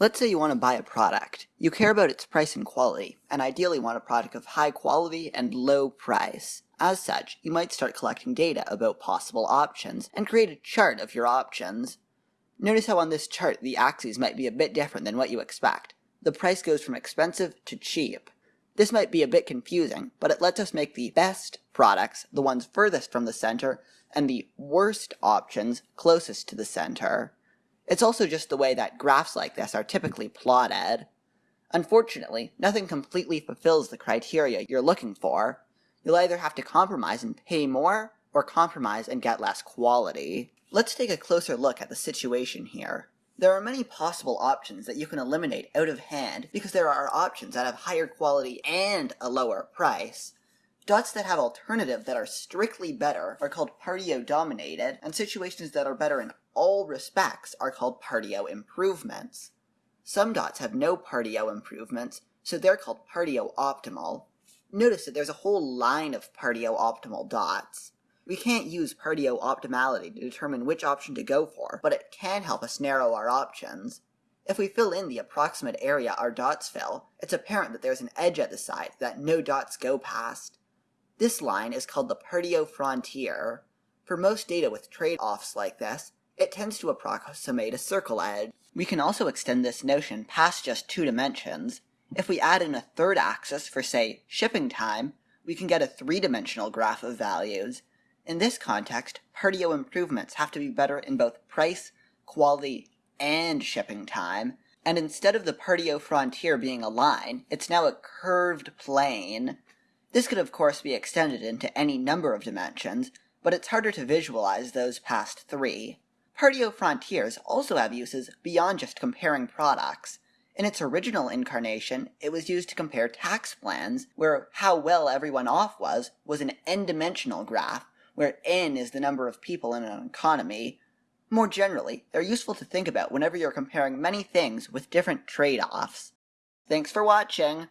Let's say you want to buy a product. You care about its price and quality, and ideally want a product of high quality and low price. As such, you might start collecting data about possible options and create a chart of your options. Notice how on this chart the axes might be a bit different than what you expect. The price goes from expensive to cheap. This might be a bit confusing, but it lets us make the best products the ones furthest from the center and the worst options closest to the center. It's also just the way that graphs like this are typically plotted. Unfortunately, nothing completely fulfills the criteria you're looking for. You'll either have to compromise and pay more, or compromise and get less quality. Let's take a closer look at the situation here. There are many possible options that you can eliminate out of hand because there are options that have higher quality and a lower price. Dots that have alternative that are strictly better are called Pareto dominated, and situations that are better in all respects are called Pareto improvements. Some dots have no Pareto improvements, so they're called Pareto optimal. Notice that there's a whole line of Pareto optimal dots. We can't use Pareto optimality to determine which option to go for, but it can help us narrow our options. If we fill in the approximate area our dots fill, it's apparent that there's an edge at the side that no dots go past. This line is called the Pareto frontier. For most data with trade-offs like this, it tends to approximate a circle edge. We can also extend this notion past just two dimensions. If we add in a third axis for, say, shipping time, we can get a three-dimensional graph of values. In this context, Pareto improvements have to be better in both price, quality, and shipping time. And instead of the Pareto frontier being a line, it's now a curved plane. This could of course be extended into any number of dimensions, but it's harder to visualize those past three. Pareto frontiers also have uses beyond just comparing products. In its original incarnation, it was used to compare tax plans, where how well everyone off was was an n-dimensional graph, where n is the number of people in an economy. More generally, they're useful to think about whenever you're comparing many things with different trade-offs. Thanks for watching!